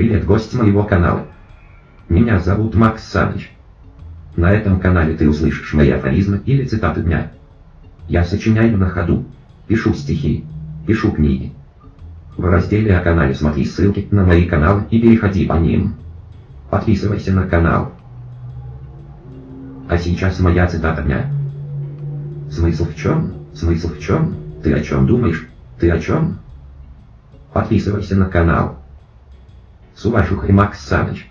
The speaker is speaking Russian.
Привет, гость моего канала. Меня зовут Макс Саныч. На этом канале ты услышишь мои афоризмы или цитаты дня. Я сочиняю на ходу, пишу стихи, пишу книги. В разделе о канале смотри ссылки на мои каналы и переходи по ним. Подписывайся на канал. А сейчас моя цитата дня. Смысл в чем? Смысл в чем? Ты о чем думаешь? Ты о чем? Подписывайся на канал. И Макс Саныч.